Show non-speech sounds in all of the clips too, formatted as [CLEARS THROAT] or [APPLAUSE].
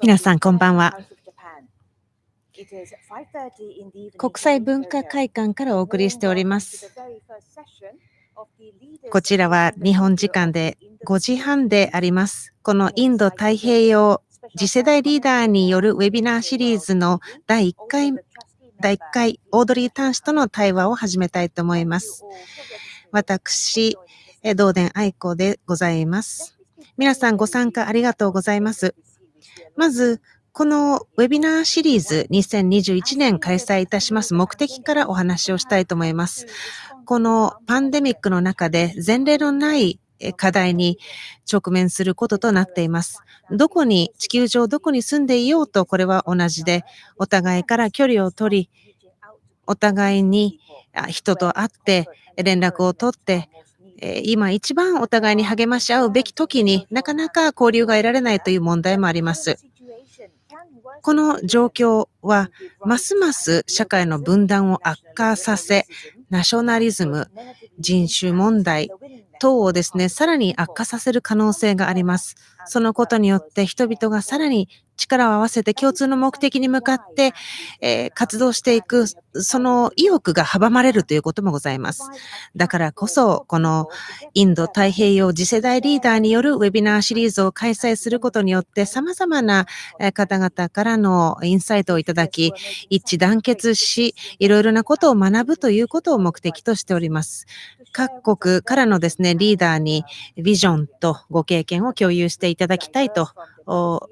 皆さん、こんばんは。国際文化会館からお送りしております。こちらは日本時間で5時半であります。このインド太平洋次世代リーダーによるウェビナーシリーズの第1回、第1回オードリー・タン氏との対話を始めたいと思います。私、道伝愛子でございます。皆さんご参加ありがとうございます。まず、このウェビナーシリーズ2021年開催いたします目的からお話をしたいと思います。このパンデミックの中で前例のない課題に直面することとなっています。どこに、地球上どこに住んでいようとこれは同じで、お互いから距離を取り、お互いに人と会って連絡を取って、今一番お互いに励まし合うべき時になかなか交流が得られないという問題もあります。この状況はますます社会の分断を悪化させ、ナショナリズム、人種問題等をですね、さらに悪化させる可能性があります。そのことによって人々がさらに力を合わせて共通の目的に向かって、え、活動していく、その意欲が阻まれるということもございます。だからこそ、このインド太平洋次世代リーダーによるウェビナーシリーズを開催することによって、様々な方々からのインサイトをいただき、一致団結し、いろいろなことを学ぶということを目的としております。各国からのですね、リーダーにビジョンとご経験を共有していただきたいと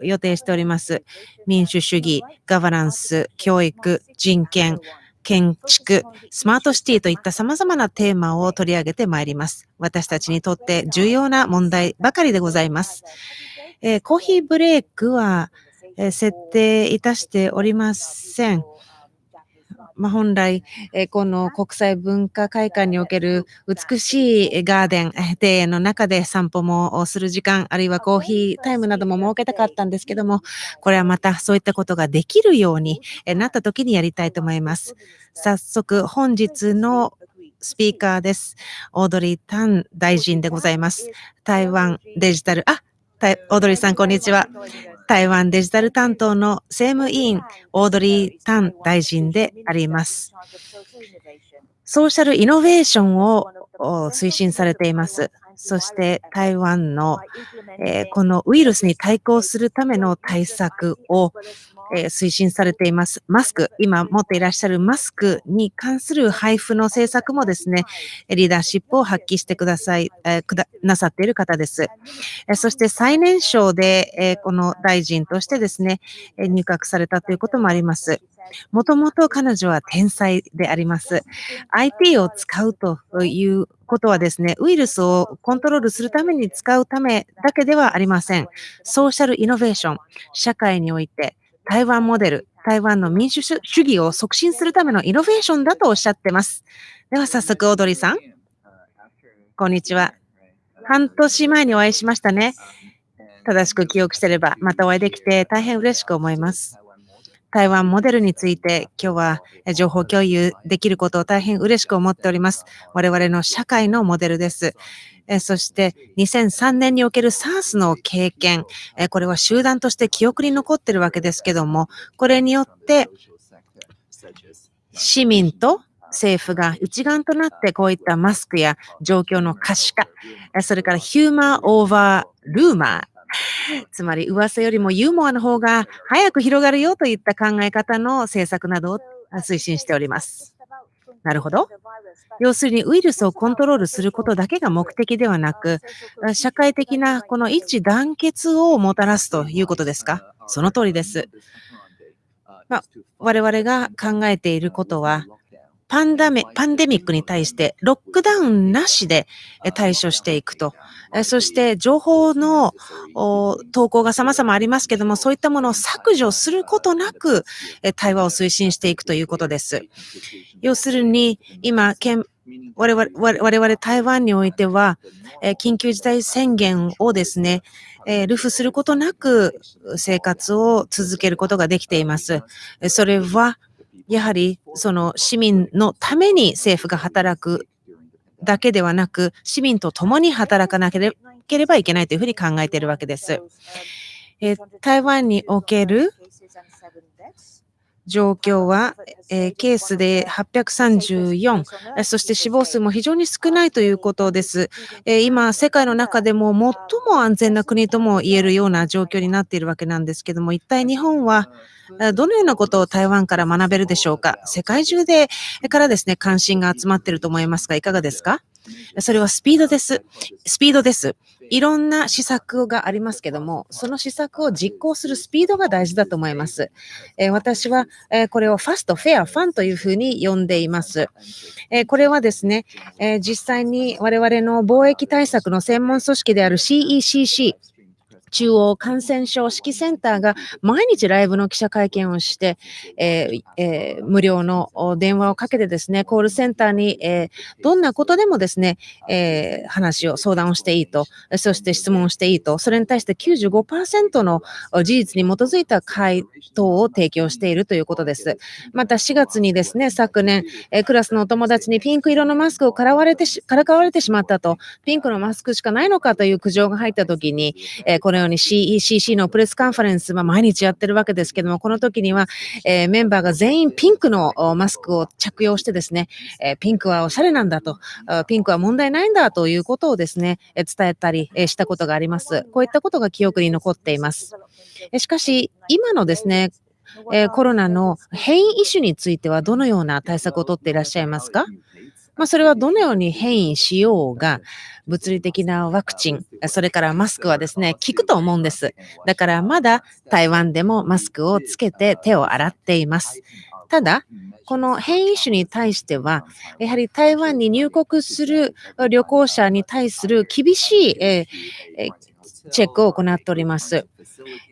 予定しております。民主主義、ガバナンス、教育、人権、建築、スマートシティといった様々なテーマを取り上げてまいります。私たちにとって重要な問題ばかりでございます。えー、コーヒーブレイクは、え、設定いたしておりません。まあ、本来、この国際文化会館における美しいガーデン、庭園の中で散歩もする時間、あるいはコーヒータイムなども設けたかったんですけども、これはまたそういったことができるようになった時にやりたいと思います。早速、本日のスピーカーです。オードリー・タン大臣でございます。台湾デジタル、あ、オードリーさん、こんにちは。台湾デジタル担当の政務委員、オードリー・タン大臣であります。ソーシャルイノベーションを推進されています。そして台湾の、えー、このウイルスに対抗するための対策を、えー、推進されています。マスク、今持っていらっしゃるマスクに関する配布の政策もですね、リーダーシップを発揮してください、えー、くだなさっている方です。えそして最年少で、えこの大臣としてですね、入閣されたということもあります。もともと彼女は天才であります。IT を使うということはですね、ウイルスをコントロールするために使うためだけではありません。ソーシャルイノベーション、社会において台湾モデル、台湾の民主主義を促進するためのイノベーションだとおっしゃってます。では早速、オードリーさん。こんにちは。半年前にお会いしましたね。正しく記憶してれば、またお会いできて大変嬉しく思います。台湾モデルについて今日は情報共有できることを大変嬉しく思っております。我々の社会のモデルです。そして2003年における SARS の経験、これは集団として記憶に残ってるわけですけども、これによって市民と政府が一丸となってこういったマスクや状況の可視化、それからヒューマーオーバールーマー、[LAUGHS] つまり噂よりもユーモアの方が早く広がるよといった考え方の政策などを推進しております。なるほど。要するにウイルスをコントロールすることだけが目的ではなく、社会的なこの一致団結をもたらすということですか？その通りです。まあ、我々が考えていることは、パンダメパンデミックに対してロックダウンなしで対処していくと。そして情報の投稿が様々ありますけども、そういったものを削除することなく対話を推進していくということです。要するに、今、我々我々台湾においては、緊急事態宣言をですね、えルフすることなく生活を続けることができています。それは、やはりその市民のために政府が働くだけではなく、市民と共に働かなければいけないというふうに考えているわけです。台湾における状況は、えー、ケースで834、そして死亡数も非常に少ないということです。えー、今、世界の中でも最も安全な国とも言えるような状況になっているわけなんですけども、一体日本はどのようなことを台湾から学べるでしょうか？世界中でからですね、関心が集まっていると思いますが、いかがですか？それはスピードです。スピードです。いろんな施策がありますけども、その施策を実行するスピードが大事だと思います。えー、私は、えー、これをファスト、フェア、ファンというふうに呼んでいます。え、これはですね、え実際に我々の貿易対策の専門組織である CECC、中央感染症指揮センターが毎日ライブの記者会見をして、えーえー、無料の電話をかけてですね、コールセンターに、えー、どんなことでもですね、えー、話を、相談をしていいと、そして質問をしていいと、それに対して95%の事実に基づいた回答を提供しているということです。また4月にですね、昨年、えー、クラスのお友達にピンク色のマスクをからわれてからかわれてしまったと、ピンクのマスクしかないのかという苦情が入ったときに、えー、このように CECC のプレスカンファレンス、まあ、毎日やってるわけですけども、この時には、えー、メンバーが全員ピンクのマスクを着用してですね、えー、ピンクはおしゃれなんだと、ピンクは問題ないんだということをですね、伝えたりしたことがあります。こういったことが記憶に残っています。しかし、今のですね、えコロナの変異種についてはどのような対策をとっていらっしゃいますか？まあ、それはどのように変異しようが、物理的なワクチン、それからマスクはですね、効くと思うんです。だからまだ台湾でもマスクをつけて手を洗っています。ただ、この変異種に対しては、やはり台湾に入国する旅行者に対する厳しい、えー、チェックを行っております。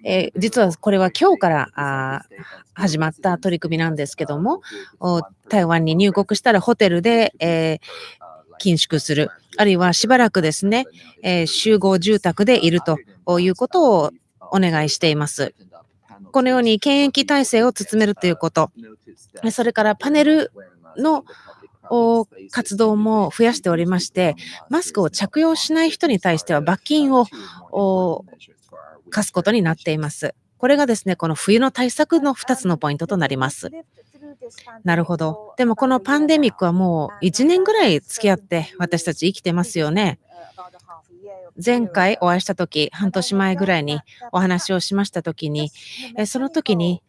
えー、実はこれは今日から始まった取り組みなんですけども、台湾に入国したらホテルで、えー、緊縮する、あるいはしばらくですね、えー、集合住宅でいるということをお願いしています。このように検疫体制を進めるということ、それからパネルの活動も増やしておりまして、マスクを着用しない人に対しては罰金を課すことになっています。これがですね、この冬の対策の2つのポイントとなります。なるほど。でもこのパンデミックはもう1年ぐらい付き合って私たち生きてますよね。前回お会いした時、半年前ぐらいにお話をしました時に、その時に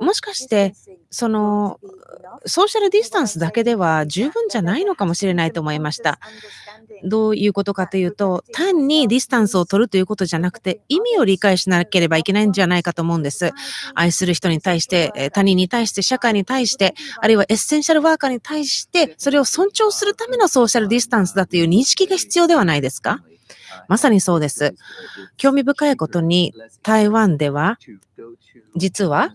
もしかして、その、ソーシャルディスタンスだけでは十分じゃないのかもしれないと思いました。どういうことかというと、単にディスタンスを取るということじゃなくて、意味を理解しなければいけないんじゃないかと思うんです。愛する人に対して、他人に対して、社会に対して、あるいはエッセンシャルワーカーに対して、それを尊重するためのソーシャルディスタンスだという認識が必要ではないですか？まさにそうです。興味深いことに、台湾では、実は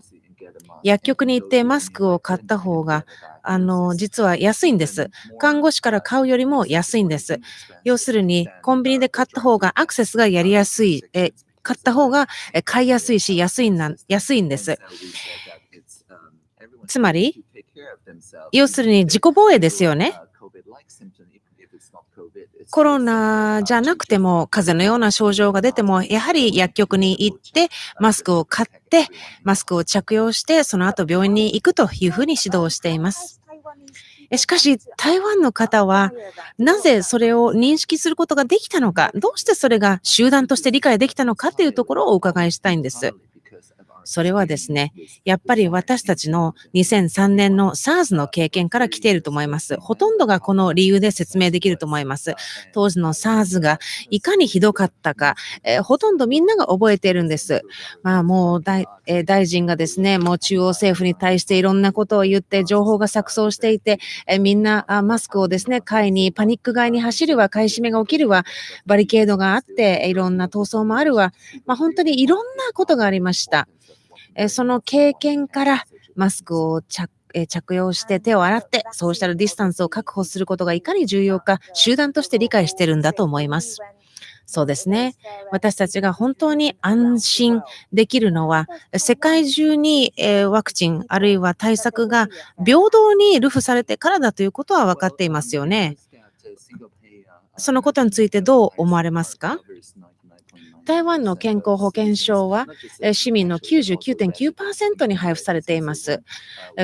薬局に行ってマスクを買った方が、あの、実は安いんです。看護師から買うよりも安いんです。要するに、コンビニで買った方がアクセスがやりやすい、え買った方が買いやすいし、安いな安いんです。つまり、要するに自己防衛ですよね。コロナじゃなくても、風邪のような症状が出ても、やはり薬局に行って、マスクを買って、マスクを着用して、その後病院に行くというふうに指導しています。しかし、台湾の方は、なぜそれを認識することができたのか、どうしてそれが集団として理解できたのかというところをお伺いしたいんです。それはですね、やっぱり私たちの2003年の SARS の経験から来ていると思います。ほとんどがこの理由で説明できると思います。当時の SARS がいかにひどかったか、えー、ほとんどみんなが覚えているんです。まあもう大,、えー、大臣がですね、もう中央政府に対していろんなことを言って情報が錯綜していて、えー、みんなあマスクをですね、買いに、パニック買いに走るわ、買い占めが起きるわ、バリケードがあって、いろんな闘争もあるわ、まあ本当にいろんなことがありました。えその経験からマスクを着着用して手を洗ってソーシャルディスタンスを確保することがいかに重要か集団として理解してるんだと思います。そうですね。私たちが本当に安心できるのは、世界中にえワクチンあるいは対策が平等にルフされてからだということは分かっていますよね。そのことについてどう思われますか？台湾の健康保険証は市民の99.9%に配布されています。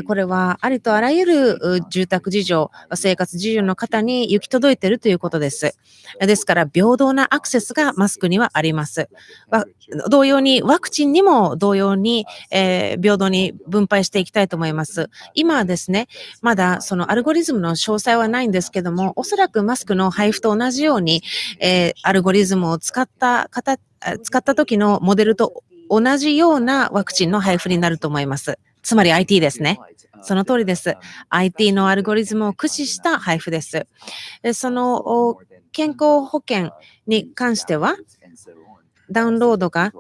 これはありとあらゆる住宅事情、生活事情の方に行き届いているということです。ですから、平等なアクセスがマスクにはあります。同様に、ワクチンにも同様に、えー、平等に分配していきたいと思います。今はですね、まだそのアルゴリズムの詳細はないんですけども、おそらくマスクの配布と同じように、えー、アルゴリズムを使った方、使った時のモデルと同じようなワクチンの配布になると思います。つまり IT ですね。その通りです。IT のアルゴリズムを駆使した配布です。その健康保険に関しては、ダウンロードが、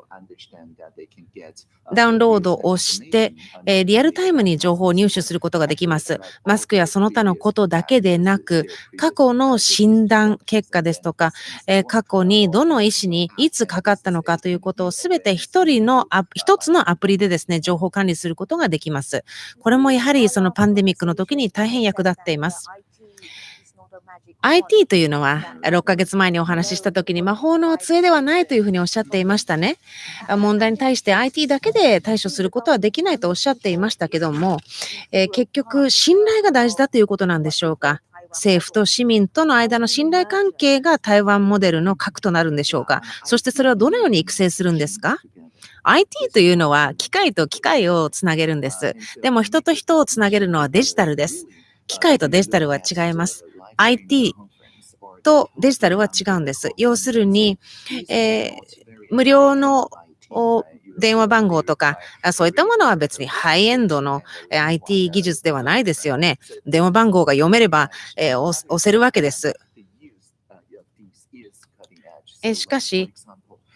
ダウンロードをして、えリアルタイムに情報を入手することができます。マスクやその他のことだけでなく、過去の診断結果ですとか、え過去にどの医師にいつかかったのかということをすべて一人の、一つのアプリでですね、情報管理することができます。これもやはりそのパンデミックの時に大変役立っています。IT というのは6ヶ月前にお話しした時に魔法の杖ではないというふうにおっしゃっていましたね。問題に対して IT だけで対処することはできないとおっしゃっていましたけども、えー、結局信頼が大事だということなんでしょうか。政府と市民との間の信頼関係が台湾モデルの核となるんでしょうか。そしてそれはどのように育成するんですか？IT というのは機械と機械をつなげるんです。でも人と人をつなげるのはデジタルです。機械とデジタルは違います。IT とデジタルは違うんです。要するに、えー、無料の電話番号とか、そういったものは別にハイエンドの IT 技術ではないですよね。電話番号が読めれば、えー、押せるわけです。えしかし、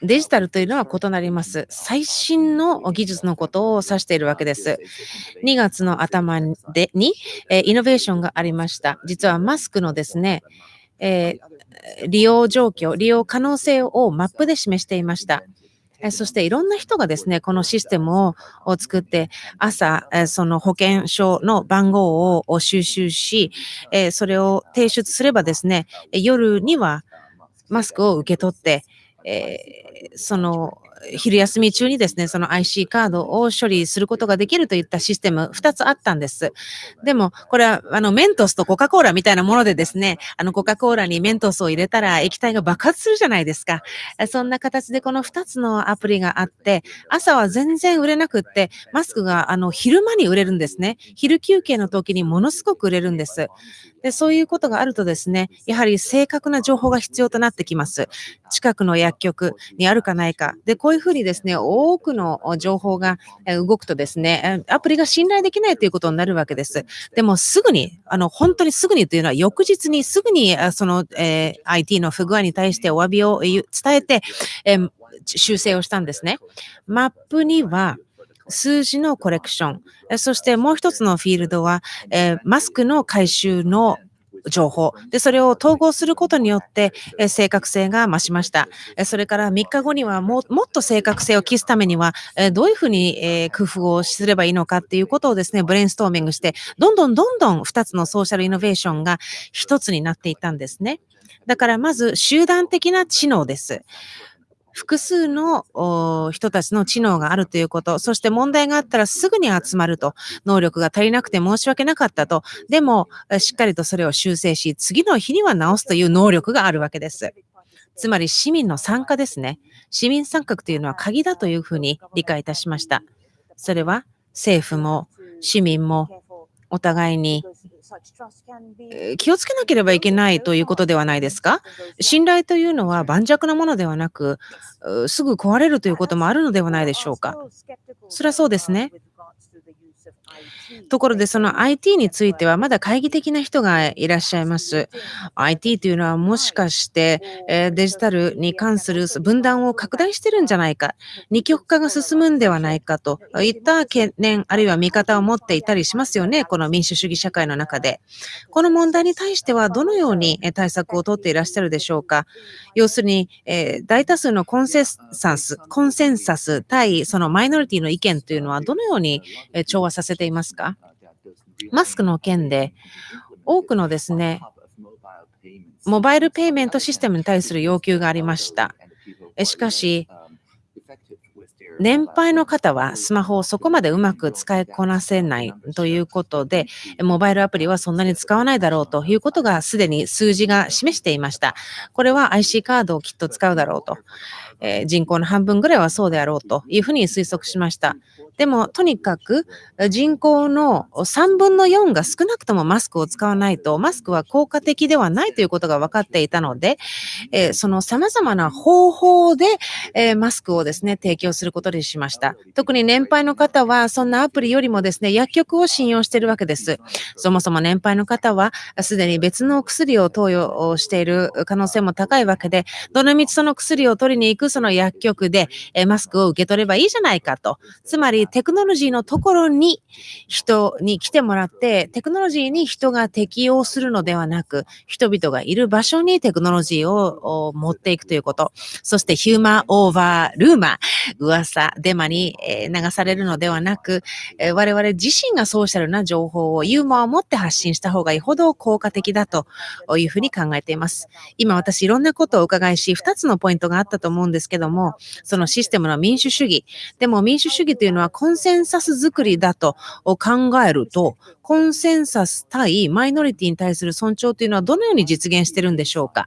デジタルというのは異なります。最新の技術のことを指しているわけです。2月の頭でに、えイノベーションがありました。実はマスクのですね、えー、利用状況、利用可能性をマップで示していました。そしていろんな人がですね、このシステムを作って、朝、その保険証の番号を収集し、それを提出すればですね、夜にはマスクを受け取って、え、その昼休み中にですね、その IC カードを処理することができるといったシステム2つあったんです。でも、これはあのメントスとコカ・コーラみたいなものでですね、あのコカ・コーラにメントスを入れたら液体が爆発するじゃないですか。そんな形でこの2つのアプリがあって、朝は全然売れなくって、マスクがあの昼間に売れるんですね。昼休憩の時にものすごく売れるんです。で、そういうことがあるとですね、やはり正確な情報が必要となってきます。近くの薬局にあるかないか。で、こういうふうにですね、多くの情報が動くとですね、アプリが信頼できないということになるわけです。でもすぐに、あの、本当にすぐにというのは翌日にすぐにその、えー、IT の不具合に対してお詫びを伝えて、えー、修正をしたんですね。マップには、数字のコレクション、そしてもう一つのフィールドは、えー、マスクの回収の情報で、それを統合することによって、え正確性が増しました。それから3日後にはももっと正確性を期すためには、えどういうふうに、え工夫をすればいいのかっていうことをですね、ブレインストーミングして、どんどんどんどん2つのソーシャルイノベーションが1つになっていったんですね。だからまず集団的な知能です。複数の人たちの知能があるということ、そして問題があったらすぐに集まると、能力が足りなくて申し訳なかったと、でもしっかりとそれを修正し、次の日には直すという能力があるわけです。つまり市民の参加ですね。市民参画というのは鍵だというふうに理解いたしました。それは政府も市民もお互いに気をつけなければいけないということではないですか？信頼というのは盤石なものではなく、すぐ壊れるということもあるのではないでしょうか？それはそうですね。ところで、その IT についてはまだ懐疑的な人がいらっしゃいます。IT というのはもしかして、えデジタルに関する分断を拡大してるんじゃないか、二極化が進むんではないかといった懸念、あるいは見方を持っていたりしますよね、この民主主義社会の中で。この問題に対してはどのように対策をとっていらっしゃるでしょうか。要するに、え大多数のコンセンサス、コンセンサス対そのマイノリティの意見というのはどのように調和させていますか？マスクの件で、多くのですね、モバイルペイメントシステムに対する要求がありました。しかし、年配の方はスマホをそこまでうまく使いこなせないということで、モバイルアプリはそんなに使わないだろうということがすでに数字が示していました。これは IC カードをきっと使うだろうと。え、人口の半分ぐらいはそうであろうというふうに推測しました。でも、とにかく人口の3分の4が少なくともマスクを使わないと、マスクは効果的ではないということが分かっていたので、えー、その様々な方法で、えー、マスクをですね、提供することにしました。特に年配の方は、そんなアプリよりもですね、薬局を信用しているわけです。そもそも年配の方は、すでに別の薬を投与している可能性も高いわけで、どのみちその薬を取りに行くその薬局で、えマスクを受け取ればいいじゃないかと。つまり、テクノロジーのところに人に来てもらって、テクノロジーに人が適用するのではなく、人々がいる場所にテクノロジーを持っていくということ。そしてヒューマンオーバールーマー、噂、デマに流されるのではなく、我々自身がソーシャルな情報をユーモアを持って発信した方がいいほど効果的だというふうに考えています。今私いろんなことをお伺いし、2つのポイントがあったと思うんですけども、そのシステムの民主主義。でも民主主義というのはコンセンサス作りだと考えると、コンセンサス対マイノリティに対する尊重というのはどのように実現してるんでしょうか？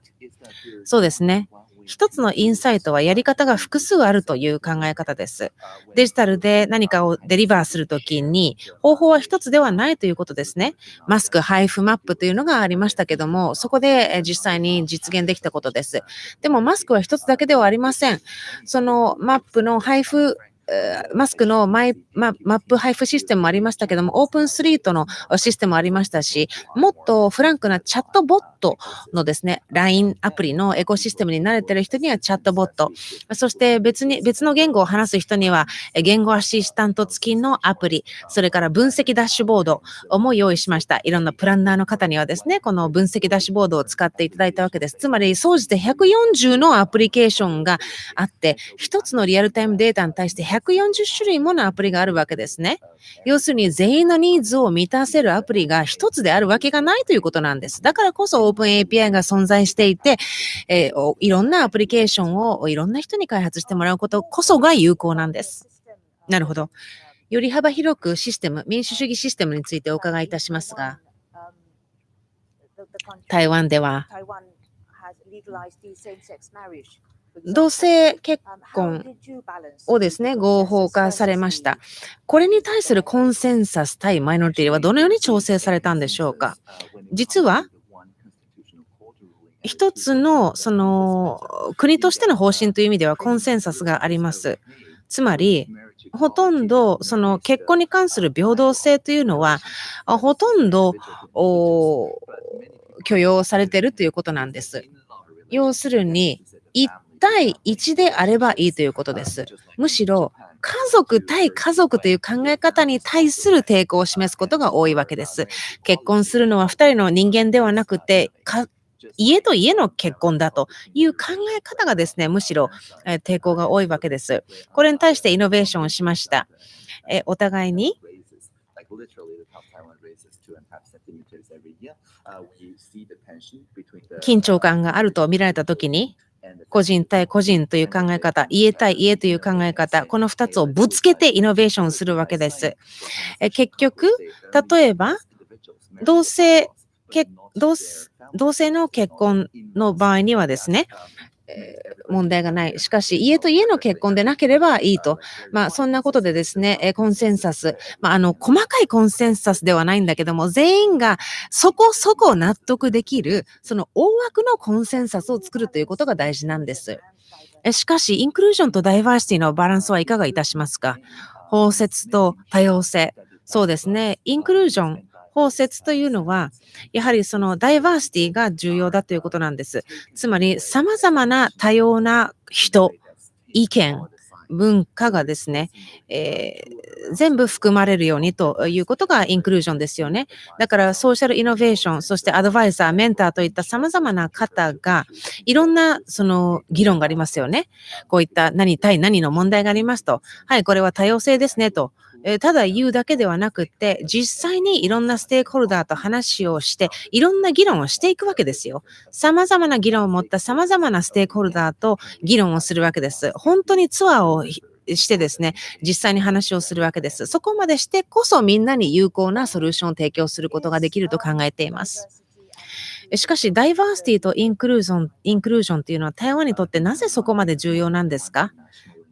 そうですね。一つのインサイトはやり方が複数あるという考え方です。デジタルで何かをデリバーするときに方法は一つではないということですね。マスク配布マップというのがありましたけども、そこで実際に実現できたことです。でもマスクは一つだけではありません。そのマップの配布マスクのマイママップ配布システムもありましたけども、オープンスリートのシステムもありましたし、もっとフランクなチャットボットのですね、LINE アプリのエコシステムに慣れてる人にはチャットボット、そして別に、別の言語を話す人には言語アシスタント付きのアプリ、それから分析ダッシュボードも用意しました。いろんなプランナーの方にはですね、この分析ダッシュボードを使っていただいたわけです。つまり、総じて140のアプリケーションがあって、一つのリアルタイムデータに対して140種類ものアプリがあるわけですね。要するに全員のニーズを満たせるアプリが一つであるわけがないということなんです。だからこそオープン API が存在していて、えー、いろんなアプリケーションをいろんな人に開発してもらうことこそが有効なんです。なるほど。より幅広くシステム、民主主義システムについてお伺いいたしますが、台湾では同性結婚をですね、合法化されました。これに対するコンセンサス対マイノリティはどのように調整されたんでしょうか？実は、一つの、その、国としての方針という意味ではコンセンサスがあります。つまり、ほとんど、その結婚に関する平等性というのは、ほとんど許容されているということなんです。要するに、一対1であればいいということです。むしろ、家族対家族という考え方に対する抵抗を示すことが多いわけです。結婚するのは2人の人間ではなくて、家と家の結婚だという考え方がですね、むしろ、え抵抗が多いわけです。これに対してイノベーションをしました。えお互いに緊張感があると見られたときに、個人対個人という考え方、家対家という考え方、この2つをぶつけてイノベーションするわけです。え結局、例えば、同性同同性の結婚の場合にはですね、問題がない。しかし、家と家の結婚でなければいいと。まあ、そんなことでですね、コンセンサス。まあ、あの、細かいコンセンサスではないんだけども、全員がそこそこ納得できる、その大枠のコンセンサスを作るということが大事なんです。しかし、インクルージョンとダイバーシティのバランスはいかがいたしますか？包摂と多様性。そうですね。インクルージョン、包摂というのは、やはりそのダイバーシティが重要だということなんです。つまり、様々な多様な人、意見、文化がですね、えー、全部含まれるようにということがインクルージョンですよね。だからソーシャルイノベーション、そしてアドバイザー、メンターといった様々な方がいろんなその議論がありますよね。こういった何対何の問題がありますと、はい、これは多様性ですねとえただ言うだけではなくって、実際にいろんなステークホルダーと話をして、いろんな議論をしていくわけですよ。様々な議論を持った様々なステークホルダーと議論をするわけです。本当にツアーをしてですね、実際に話をするわけです。そこまでしてこそみんなに有効なソリューションを提供することができると考えています。しかし、ダイバーシティとインクルージョン、インクルージョンというのは台湾にとってなぜそこまで重要なんですか？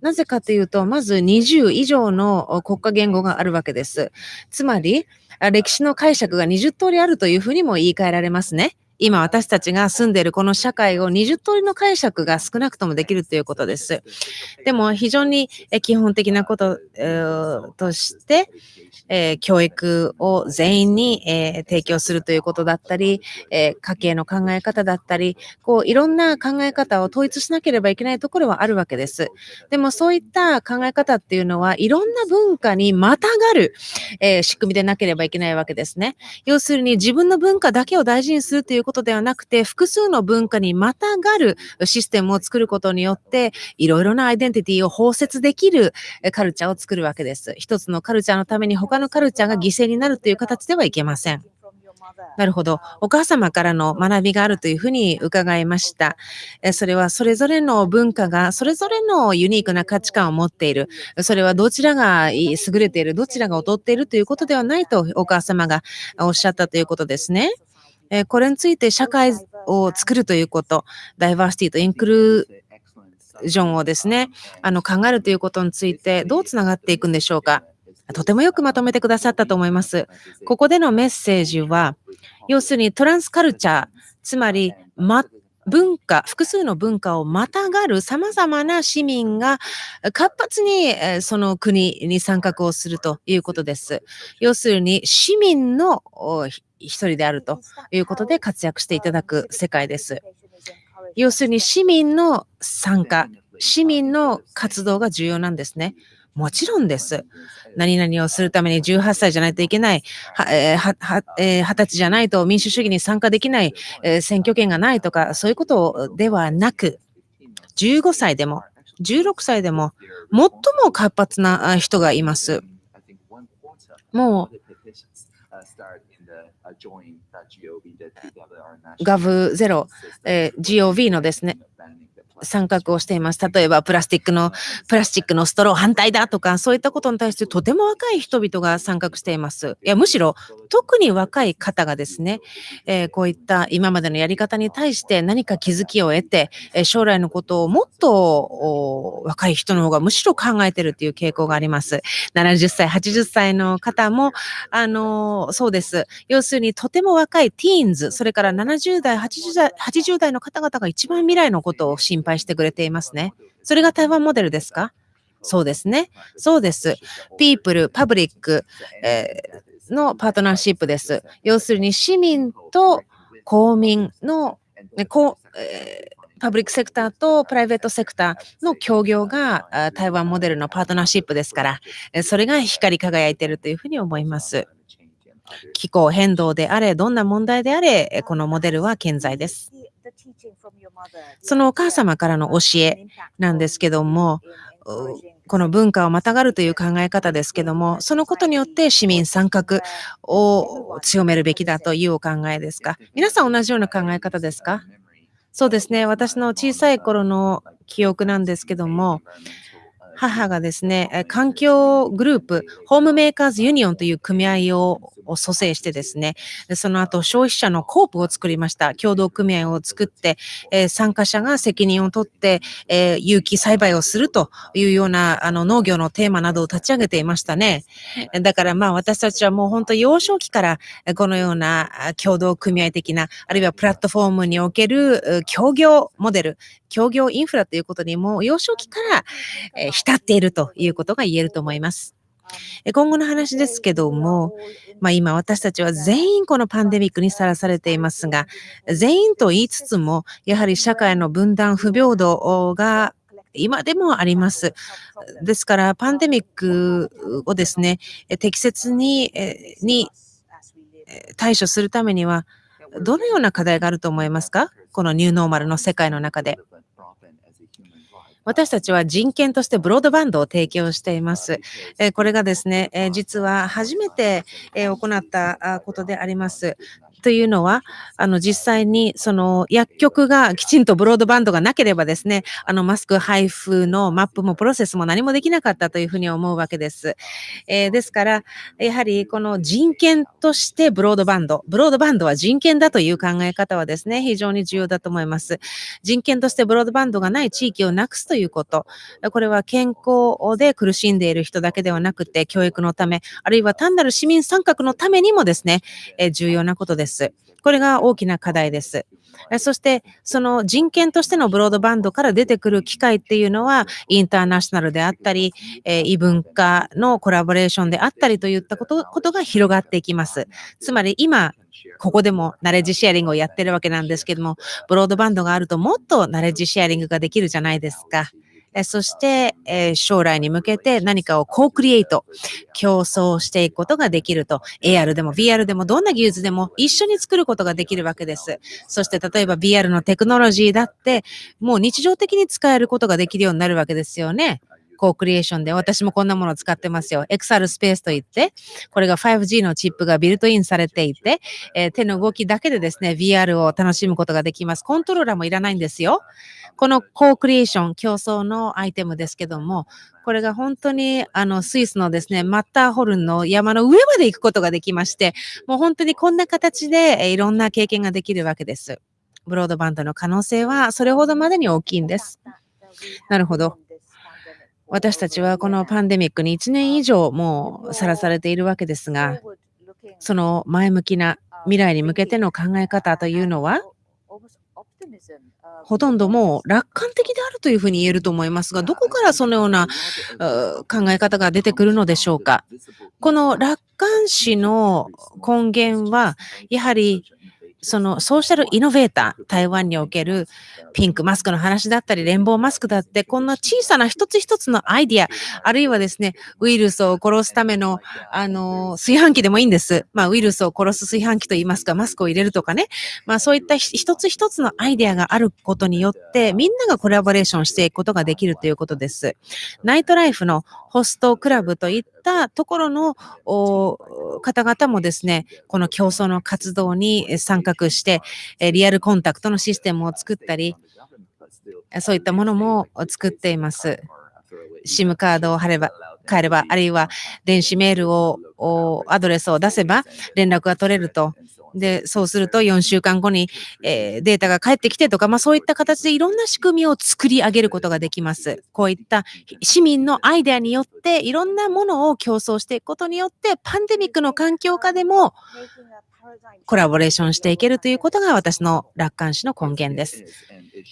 なぜかというと、まず20以上の国家言語があるわけです。つまり、歴史の解釈が20通りあるというふうにも言い換えられますね。今私たちが住んでいるこの社会を20通りの解釈が少なくともできるということです。でも非常に基本的なこと、として、え、教育を全員に、え、提供するということだったり、え、家計の考え方だったり、こういろんな考え方を統一しなければいけないところはあるわけです。でもそういった考え方っていうのはいろんな文化にまたがる、え仕組みでなければいけないわけですね。要するに自分の文化だけを大事にするということではなくて、複数の文化にまたがるシステムを作ることによって、いろいろなアイデンティティを包摂できるカルチャーを作るわけです。一つのカルチャーのために他のカルチャーが犠牲になるという形ではいけません。なるほど。お母様からの学びがあるというふうに伺いました。それはそれぞれの文化がそれぞれのユニークな価値観を持っている。それはどちらが優れている、どちらが劣っているということではないとお母様がおっしゃったということですね。えこれについて社会を作るということ、ダイバーシティとインクルージョンをですね、あの考えるということについてどうつながっていくんでしょうか。とてもよくまとめてくださったと思います。ここでのメッセージは、要するにトランスカルチャー、つまり、ま、文化、複数の文化をまたがる様々な市民が活発にその国に参画をするということです。要するに市民の一人であるということで活躍していただく世界です。要するに市民の参加、市民の活動が重要なんですね。もちろんです。何々をするために18歳じゃないといけない、は、え、20歳じゃないと民主主義に参加できない、え、選挙権がないとか、そういうことではなく、15歳でも、16歳でも、最も活発な人がいます。もう、ガブゼロ、えー、GOV のですね、参画をしています。例えば、プラスチックの、プラスチックのストロー反対だとか、そういったことに対してとても若い人々が参画しています。いや、むしろ、特に若い方がですね、えー、こういった今までのやり方に対して何か気づきを得て、えー、将来のことをもっと若い人の方がむしろ考えてるっていう傾向があります。70歳、80歳の方も、あのー、そうです。要するに、とても若いティーンズ、それから70代、80代、80代の方々が一番未来のことを心配配してくれていますね。それが台湾モデルですか？そうですね。そうです。ピープル、パブリック、えー、のパートナーシップです。要するに市民と公民の、ねこえーパブリックセクターとプライベートセクターの協業が台湾モデルのパートナーシップですから、それが光り輝いているというふうに思います。気候変動であれ、どんな問題であれ、このモデルは健在です。そのお母様からの教えなんですけども、この文化をまたがるという考え方ですけども、そのことによって市民参画を強めるべきだというお考えですか皆さん同じような考え方ですかそうですね。私の小さい頃の記憶なんですけども、母がですね、環境グループ、ホームメーカーズユニオンという組合を蘇生してですね、その後消費者のコープを作りました。共同組合を作って、えー、参加者が責任を取って、えー、有機栽培をするというようなあの農業のテーマなどを立ち上げていましたね。だからまあ私たちはもう本当幼少期からこのような共同組合的な、あるいはプラットフォームにおける協業モデル、協業インフラということにも幼少期から、え、浸っているということが言えると思います。今後の話ですけども、まあ、今私たちは全員このパンデミックにさらされていますが、全員と言いつつも、やはり社会の分断、不平等が今でもあります。ですから、パンデミックをですね、適切にに対処するためには、どのような課題があると思いますか？このニューノーマルの世界の中で。私たちは人権としてブロードバンドを提供しています。これがですね、実は初めて行ったことであります。というのは、あの、実際にその薬局がきちんとブロードバンドがなければですね、あの、マスク配布のマップもプロセスも何もできなかったというふうに思うわけです。えー、ですから、やはりこの人権としてブロードバンド、ブロードバンドは人権だという考え方はですね、非常に重要だと思います。人権としてブロードバンドがない地域をなくすということ。これは健康で苦しんでいる人だけではなくて、教育のため、あるいは単なる市民参画のためにもですね、え重要なことです。。これが大きな課題です。そして、その人権としてのブロードバンドから出てくる機会っていうのは、インターナショナルであったり、え異文化のコラボレーションであったりといったことことが広がっていきます。つまり今、ここでもナレッジシェアリングをやってるわけなんですけども、ブロードバンドがあるともっとナレッジシェアリングができるじゃないですか。そして、え将来に向けて何かをコークリエイト、競争していくことができると、AR でも VR でもどんな技術でも一緒に作ることができるわけです。そして例えば VR のテクノロジーだって、もう日常的に使えることができるようになるわけですよね。コークリエーションで私もこんなものを使ってますよ。XR スペースといって、これが 5G のチップがビルトインされていて、えー、手の動きだけでですね、VR を楽しむことができます。コントローラーもいらないんですよ。このコークリエーション、競争のアイテムですけども、これが本当にあのスイスのですね、マッターホルンの山の上まで行くことができまして、もう本当にこんな形で、いろんな経験ができるわけです。ブロードバンドの可能性はそれほどまでに大きいんです。なるほど。私たちはこのパンデミックに1年以上もうさらされているわけですが、その前向きな未来に向けての考え方というのは、ほとんどもう楽観的であるというふうに言えると思いますが、どこからそのような考え方が出てくるのでしょうか？この楽観視の根源は、やはりそのソーシャルイノベーター、台湾におけるピンクマスクの話だったり、レンボーマスクだって、こんな小さな一つ一つのアイディア、あるいはですね、ウイルスを殺すための、あの、炊飯器でもいいんです。まあ、ウイルスを殺す炊飯器と言いますか、マスクを入れるとかね。まあ、そういった一つ一つのアイディアがあることによって、みんながコラボレーションしていくことができるということです。ナイトライフのホストクラブといってたところの方々もですね、この競争の活動に参画して、リアルコンタクトのシステムを作ったり、そういったものも作っています。SIM カードを貼れば、変えれば、あるいは電子メールを、アドレスを出せば連絡が取れるとで、そうすると4週間後に、えー、データが返ってきてとか、まあそういった形でいろんな仕組みを作り上げることができます。こういった市民のアイデアによっていろんなものを競争していくことによって、パンデミックの環境下でもコラボレーションしていけるということが私の楽観視の根源です。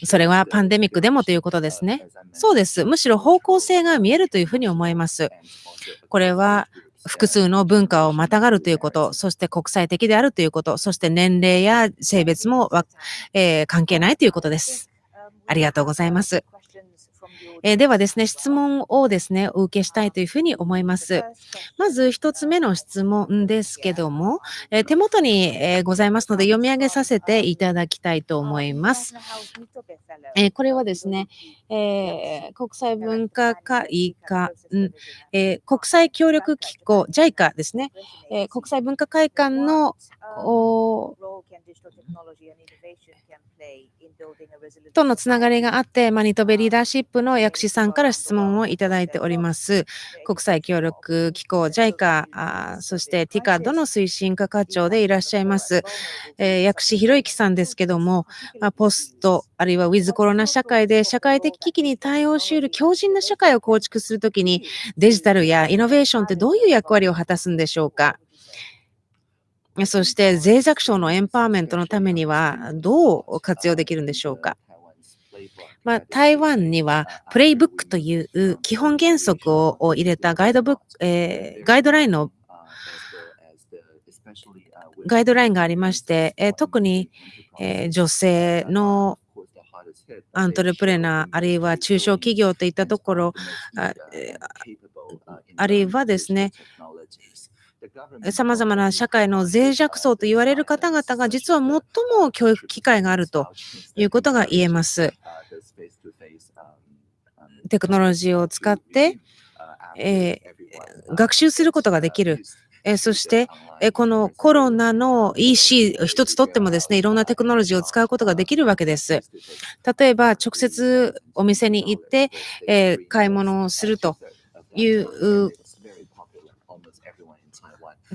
それはパンデミックでもということですね。そうです。むしろ方向性が見えるというふうに思います。これは複数の文化をまたがるということ、そして国際的であるということ、そして年齢や性別も、えー、関係ないということです。ありがとうございます。えではですね、質問をですね、お受けしたいというふうに思います。まず一つ目の質問ですけども、え手元に、えございますので読み上げさせていただきたいと思います。えこれはですね、えー、国際文化会館、えー、国際協力機構、JICA ですね、えー、国際文化会館のとのつながりがあって、マニトベリーダーシップの薬師さんから質問をいただいております。国際協力機構 JICA、そして TICAD の推進課課長でいらっしゃいます、えー、薬師博之さんですけども、まあ、ポスト、あるいはウィズコロナ社会で社会的危機に対応し得る強靭な社会を構築するときにデジタルやイノベーションってどういう役割を果たすんでしょうか？そして脆弱症のエンパワーメントのためにはどう活用できるんでしょうか？まあ、台湾にはプレイブックという基本原則を入れたガイドブック、えー、ガイドラインのガイドラインがありまして、えー、特に、えー、女性のアントレプレナー、あるいは中小企業といったところ、ああるいはですね、さまざまな社会の脆弱層と言われる方々が実は最も教育機会があるということが言えます。テクノロジーを使って、えー、学習することができる。えそして、えこのコロナの EC 一つとってもですね、いろんなテクノロジーを使うことができるわけです。例えば、直接お店に行って、え買い物をするという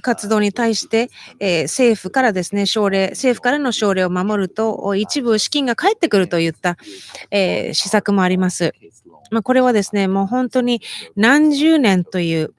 活動に対して、え、政府からですね、奨励、政府からの奨励を守ると、一部資金が返ってくるといった、え、施策もあります。まあ、これはですね、もう本当に何十年という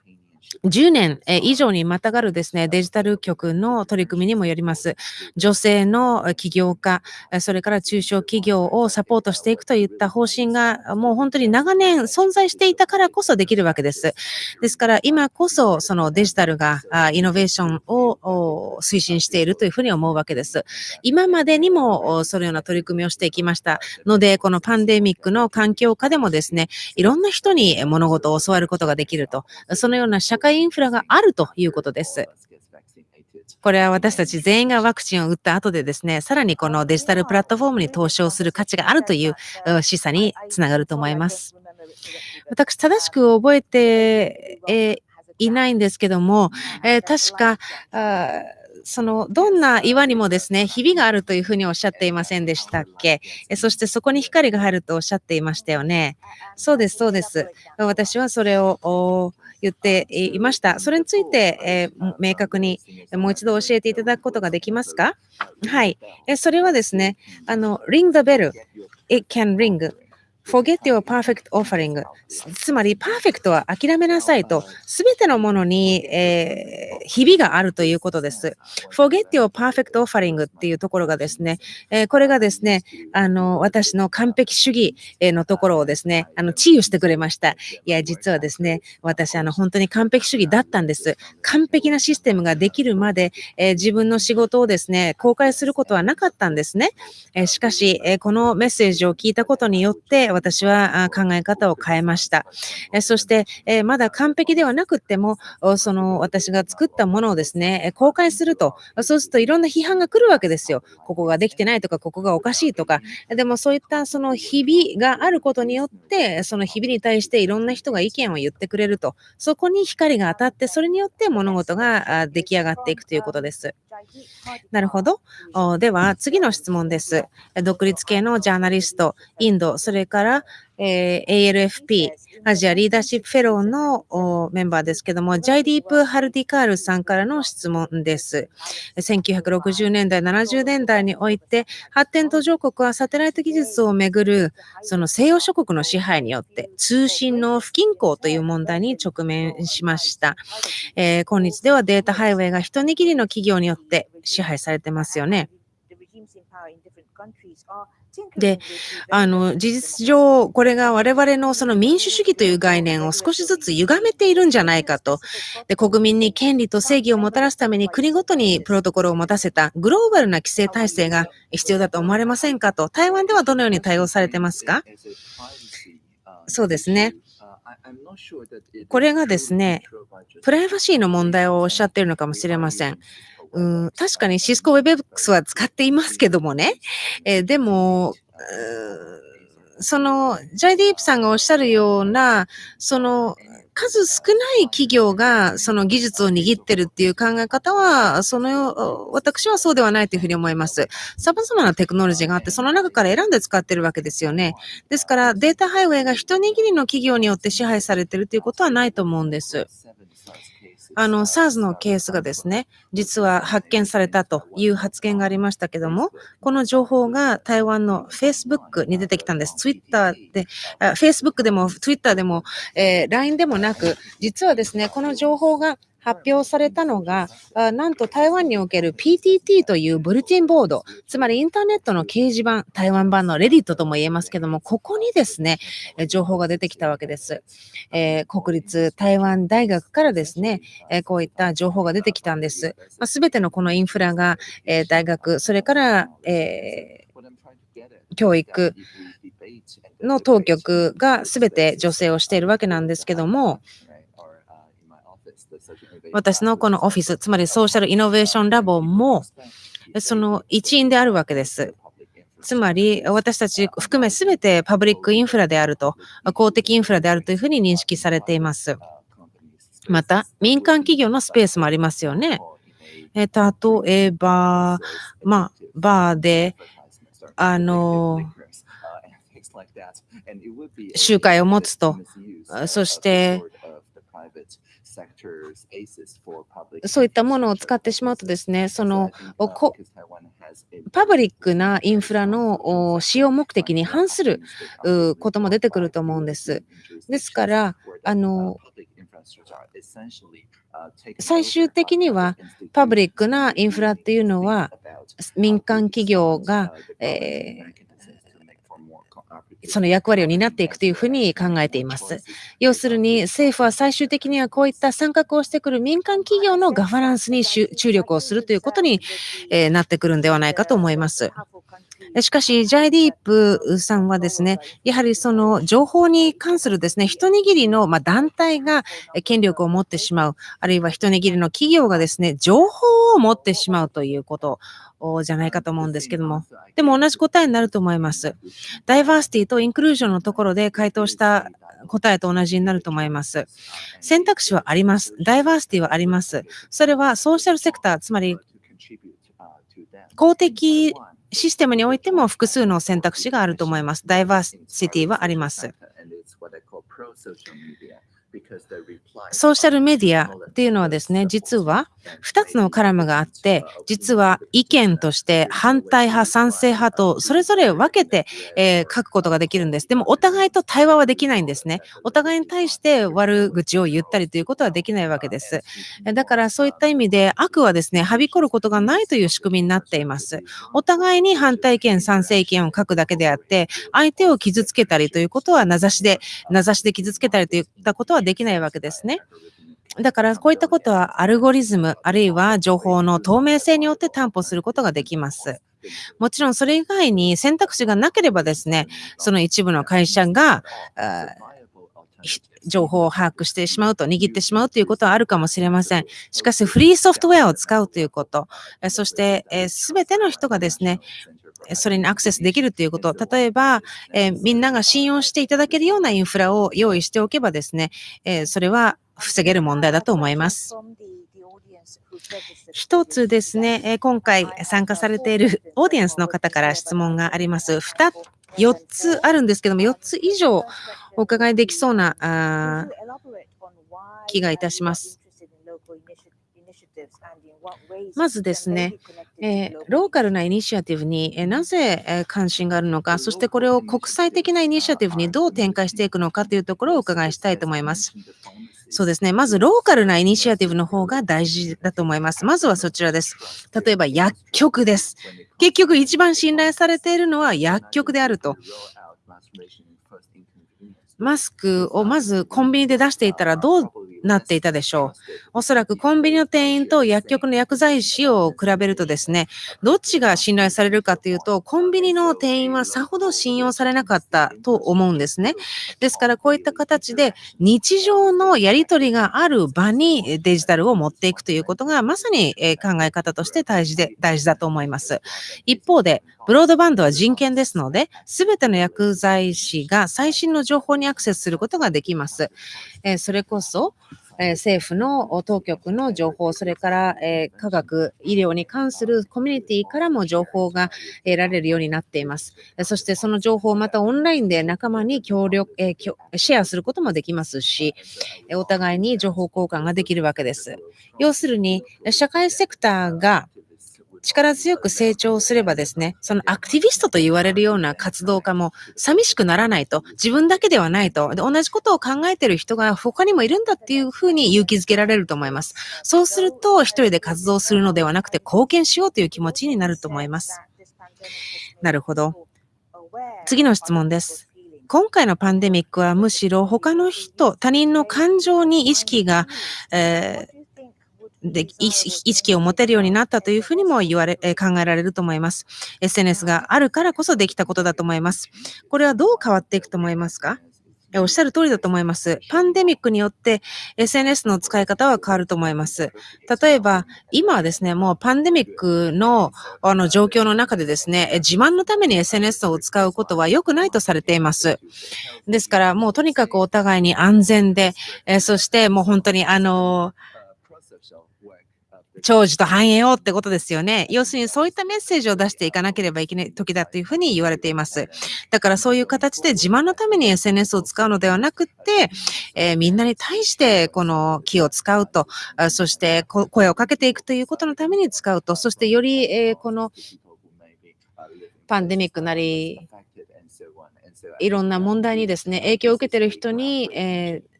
10年以上にまたがるですね、デジタル局の取り組みにもよります。女性の起業家、それから中小企業をサポートしていくといった方針がもう本当に長年存在していたからこそできるわけです。ですから今こそそのデジタルがイノベーションを推進しているというふうに思うわけです。今までにもそのような取り組みをしていきましたので、このパンデミックの環境下でもですね、いろんな人に物事を教わることができると、そのような社会インフラがあるということです。これは私たち全員がワクチンを打った後でですね、さらにこのデジタルプラットフォームに投資をする価値があるという示唆につながると思います。私、正しく覚えて、えいないんですけども、え、確か、その、どんな岩にもですね、ひびがあるというふうにおっしゃっていませんでしたっけ？そしてそこに光が入るとおっしゃっていましたよね。そうです、そうです。私はそれを言っていました。それについて、えー、明確にもう一度教えていただくことができますか？はい。えそれはですね、あの、ring the bell. It can ring. forget your perfect offering つまり、パーフェクトは諦めなさいと、すべてのものに、えー、ひびがあるということです。forget your perfect offering っていうところがですね、えー、これがですね、あの、私の完璧主義のところをですね、あの、治癒してくれました。いや、実はですね、私、あの、本当に完璧主義だったんです。完璧なシステムができるまで、えー、自分の仕事をですね、公開することはなかったんですね。えしかし、えこのメッセージを聞いたことによって、私は考え方を変えました。えそして、えまだ完璧ではなくっても、その私が作ったたものをですね、公開すると、そうするといろんな批判が来るわけですよ。ここができてないとか、ここがおかしいとか。でもそういったその日々があることによって、その日々に対していろんな人が意見を言ってくれると。そこに光が当たって、それによって物事が出来上がっていくということです。なるほど。では、次の質問です。独立系のジャーナリスト、インド、それから、えー、ALFP、アジアリーダーシップフェローのメンバーですけども、ジャイディープ・ハルディカールさんからの質問です。1960年代、70年代において、発展途上国はサテライト技術をめぐる、その西洋諸国の支配によって、通信の不均衡という問題に直面しました。えー、今日ではデータハイウェイが一握りの企業によって支配されてますよね。で、あの、事実上、これが我々のその民主主義という概念を少しずつ歪めているんじゃないかと。で、国民に権利と正義をもたらすために国ごとにプロトコルを持たせたグローバルな規制体制が必要だと思われませんかと。台湾ではどのように対応されてますか？そうですね。これがですね、プライバシーの問題をおっしゃっているのかもしれません。うん、確かにシスコ WebX は使っていますけどもね。えー、でも、その、ジャイディープさんがおっしゃるような、その、数少ない企業がその技術を握ってるっていう考え方は、その、私はそうではないというふうに思います。様々なテクノロジーがあって、その中から選んで使ってるわけですよね。ですから、データハイウェイが一握りの企業によって支配されてるということはないと思うんです。あの、SARS のケースがですね、実は発見されたという発言がありましたけども、この情報が台湾の Facebook に出てきたんです。Twitter で、Facebook でも Twitter でも、えー、LINE でもなく、実はですね、この情報が発表されたのが、なんと台湾における PTT というブルティンボード、つまりインターネットの掲示板、台湾版のレディットとも言えますけども、ここにですね、情報が出てきたわけです。えー、国立台湾大学からですね、えこういった情報が出てきたんです。す、べ、てのこのインフラが、え大学、それから、えー、教育の当局がすべて助成をしているわけなんですけども、私のこのオフィス、つまりソーシャルイノベーションラボも、その一員であるわけです。つまり、私たち含めすべてパブリックインフラであると、公的インフラであるというふうに認識されています。また、民間企業のスペースもありますよね。え例えば、まあ、バーで、あの、集会を持つと、そして、そういったものを使ってしまうとですね、そのパブリックなインフラの使用目的に反することも出てくると思うんです。ですから、あの最終的にはパブリックなインフラっていうのは民間企業が、えーその役割を担っていくというふうに考えています。要するに政府は最終的にはこういった参画をしてくる民間企業のガバナンスに注力をするということになってくるんではないかと思います。しかし、ジャイディープさんはですね、やはりその情報に関するですね、一握りの団体が権力を持ってしまう、あるいは一握りの企業がですね、情報を持ってしまうということじゃないかと思うんですけども、でも同じ答えになると思います。ダイバーシティとインクルージョンのところで回答した答えと同じになると思います。選択肢はあります。ダイバーシティはあります。それはソーシャルセクター、つまり公的システムにおいても複数の選択肢があると思います。ダイバーシティはあります。ソーシャルメディアっていうのはですね、実は2つのカラムがあって、実は意見として反対派、賛成派とそれぞれ分けて、えー、書くことができるんです。でもお互いと対話はできないんですね。お互いに対して悪口を言ったりということはできないわけです。だからそういった意味で悪はですね、はびこることがないという仕組みになっています。お互いに反対意見、賛成意見を書くだけであって、相手を傷つけたりということは名指しで、名指しで傷つけたりといったことはできないわけですね。だからこういったことはアルゴリズムあるいは情報の透明性によって担保することができます。もちろんそれ以外に選択肢がなければですね、その一部の会社が情報を把握してしまうと、握ってしまうということはあるかもしれません。しかし、フリーソフトウェアを使うということ、そして、すべての人がですね、それにアクセスできるということ、例えば、えー、みんなが信用していただけるようなインフラを用意しておけばですね、えー、それは防げる問題だと思います。一つですね、え、今回参加されているオーディエンスの方から質問があります。2、4つあるんですけども、4つ以上お伺いできそうな気がいたします。まずですね、えー、ローカルなイニシアティブに、えー、なぜ、え、関心があるのか、そしてこれを国際的なイニシアティブにどう展開していくのかというところをお伺いしたいと思います。そうですね。まず、ローカルなイニシアティブの方が大事だと思います。まずはそちらです。例えば、薬局です。結局、一番信頼されているのは薬局であると。マスクをまずコンビニで出していたらどうなっていたでしょう。おそらくコンビニの店員と薬局の薬剤師を比べるとですね、どっちが信頼されるかというと、コンビニの店員はさほど信用されなかったと思うんですね。ですからこういった形で日常のやり取りがある場にデジタルを持っていくということがまさに考え方として大事で大事だと思います。一方で、ブロードバンドは人権ですので、すべての薬剤師が最新の情報にアクセスすることができます。えそれこそ、え政府の当局の情報、それから、え科学、医療に関するコミュニティからも情報が得られるようになっています。そしてその情報をまたオンラインで仲間に協力、えシェアすることもできますし、お互いに情報交換ができるわけです。要するに、社会セクターが力強く成長すればですね、そのアクティビストと言われるような活動家も寂しくならないと、自分だけではないと、で同じことを考えている人が他にもいるんだっていうふうに勇気づけられると思います。そうすると、一人で活動するのではなくて貢献しようという気持ちになると思います。なるほど。次の質問です。今回のパンデミックはむしろ他の人、他人の感情に意識が、えーで意識を持てるようになったというふうにも言われ、考えられると思います。SNS があるからこそできたことだと思います。これはどう変わっていくと思いますか？おっしゃる通りだと思います。パンデミックによって SNS の使い方は変わると思います。例えば、今はですね、もうパンデミックのあの状況の中でですね、自慢のために SNS を使うことは良くないとされています。ですから、もうとにかくお互いに安全で、えそしてもう本当にあの長寿と繁栄をってことですよね。要するにそういったメッセージを出していかなければいけない時だというふうに言われています。だからそういう形で自慢のために SNS を使うのではなくって、えー、みんなに対してこの気を使うと、そして声をかけていくということのために使うと、そしてより、えー、このパンデミックなり、いろんな問題にですね、影響を受けている人に、えー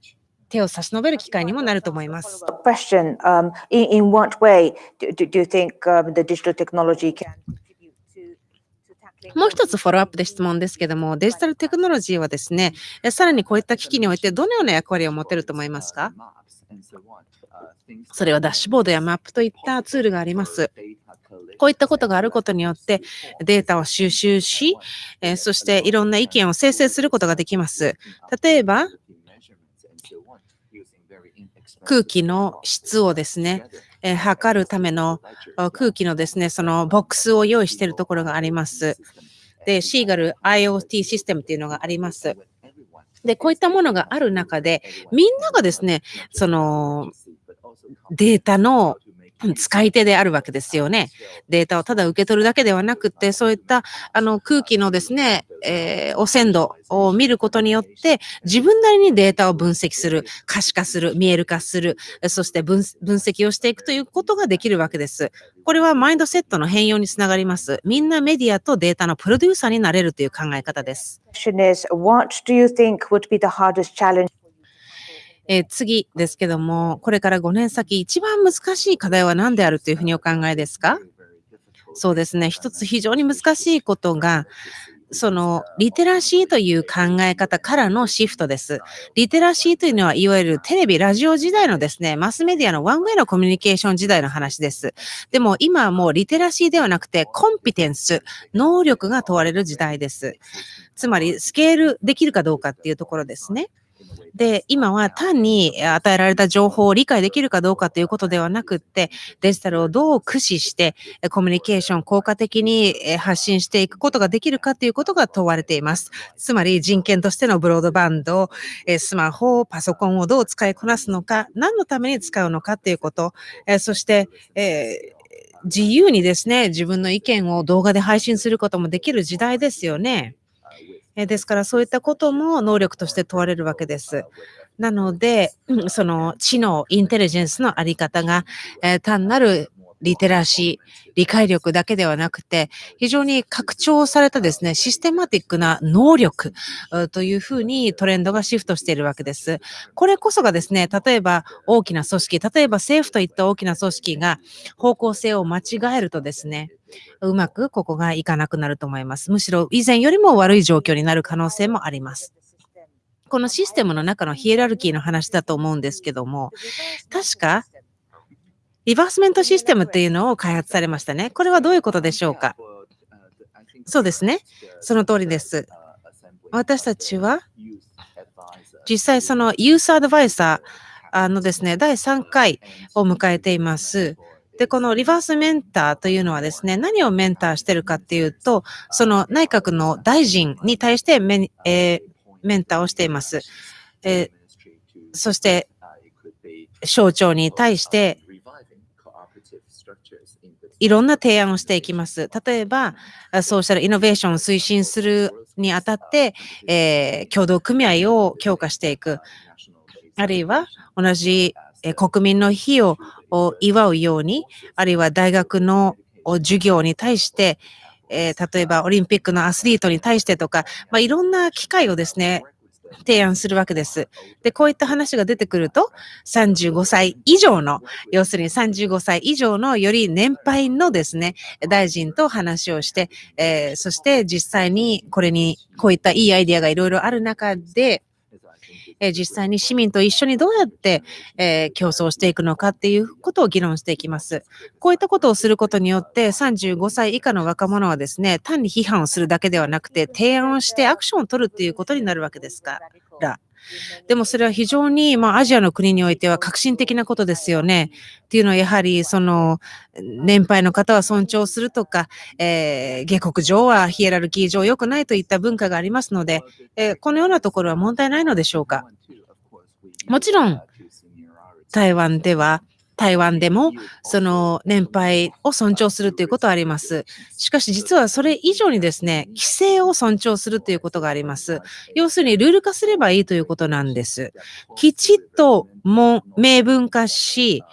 手を差し伸べる機会にもなると思います。Question, um, in, in what way do, do you think、um, the digital technology can もう一つフォローアップで質問ですけども、デジタルテクノロジーはですね、さらにこういった機器においてどのような役割を持てると思いますか？それはダッシュボードやマップといったツールがあります。こういったことがあることによってデータを収集し、えそしていろんな意見を生成することができます。例えば、空気の質をですね、えー、測るための空気のですね、そのボックスを用意しているところがあります。で、シーガル IoT システムっていうのがあります。で、こういったものがある中で、みんながですね、そのデータの使い手であるわけですよね。データをただ受け取るだけではなくて、そういったあの空気のですね、えー、汚染度を見ることによって、自分なりにデータを分析する、可視化する、見える化する、そして分析をしていくということができるわけです。これはマインドセットの変容につながります。みんなメディアとデータのプロデューサーになれるという考え方です。え、次ですけども、これから5年先、一番難しい課題は何であるというふうにお考えですか？そうですね。一つ非常に難しいことが、そのリテラシーという考え方からのシフトです。リテラシーというのは、いわゆるテレビ、ラジオ時代のですね、マスメディアのワンウェイのコミュニケーション時代の話です。でも今はもうリテラシーではなくて、コンピテンス、能力が問われる時代です。つまり、スケールできるかどうかっていうところですね。で、今は単に与えられた情報を理解できるかどうかということではなくって、デジタルをどう駆使して、コミュニケーション効果的に発信していくことができるかということが問われています。つまり人権としてのブロードバンド、スマホ、パソコンをどう使いこなすのか、何のために使うのかということ、そして、えー自由にですね、自分の意見を動画で配信することもできる時代ですよね。ですからそういったことも能力として問われるわけです。なので、その知能、インテリジェンスのあり方が、えー、単なるリテラシー、理解力だけではなくて、非常に拡張されたですね、システマティックな能力というふうにトレンドがシフトしているわけです。これこそがですね、例えば大きな組織、例えば政府といった大きな組織が方向性を間違えるとですね、うまくここがいかなくなると思います。むしろ以前よりも悪い状況になる可能性もあります。このシステムの中のヒエラルキーの話だと思うんですけども、確かリバースメントシステムっていうのを開発されましたね。これはどういうことでしょうか？そうですね。その通りです。私たちは実際そのユースアドバイザーのですね、第3回を迎えています。で、このリバースメンターというのはですね、何をメンターしてるかっていうと、その内閣の大臣に対してメ,、えー、メンターをしています。えー、そして、省庁に対していろんな提案をしていきます。例えば、ソーシャルイノベーションを推進するにあたって、えー、協同組合を強化していく。あるいは、同じえ国民の日を祝うように、あるいは大学の授業に対して、えー、例えばオリンピックのアスリートに対してとか、まあ、いろんな機会をですね、提案するわけです。で、こういった話が出てくると、35歳以上の、要するに35歳以上のより年配のですね、大臣と話をして、えー、そして実際にこれに、こういったいいアイディアがいろいろある中で、え実際に市民と一緒にどうやって、え競争していくのかっていうことを議論していきます。こういったことをすることによって、35歳以下の若者はですね、単に批判をするだけではなくて、提案をしてアクションを取るっていうことになるわけですから。でもそれは非常に、まあ、アジアの国においては革新的なことですよね。っていうのはやはり、その、年配の方は尊重するとか、えー下克上はヒエラルキー上良くないといった文化がありますので、えーこのようなところは問題ないのでしょうか？もちろん、台湾では、台湾でも、その年配を尊重するということはあります。しかし実はそれ以上にですね、規制を尊重するということがあります。要するにルール化すればいいということなんです。きちっとも明文化し、